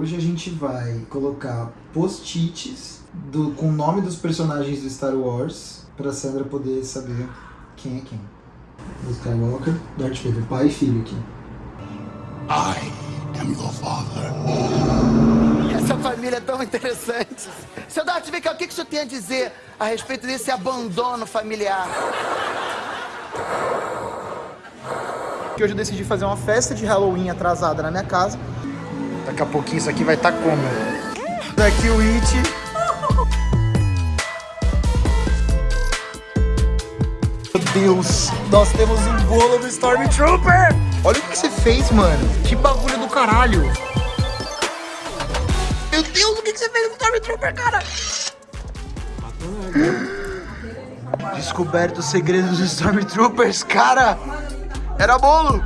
Hoje a gente vai colocar post-its do- com o nome dos personagens do Star Wars pra Sandra poder saber quem é quem. Luke Skywalker, Darth Vader, pai e filho aqui. I am your father. Essa família é tão interessante. Seu Darth Vader, o que, que o senhor tem a dizer a respeito desse abandono familiar? Que hoje eu decidi fazer uma festa de Halloween atrasada na minha casa. Daqui a pouquinho isso aqui vai estar como? Daqui o It. Deus, nós temos um bolo do Stormtrooper! Olha o que você fez, mano. Que bagulho do caralho. Meu Deus, o que você fez com o Stormtrooper, cara? Descoberto os segredos dos Stormtroopers, cara! Era bolo!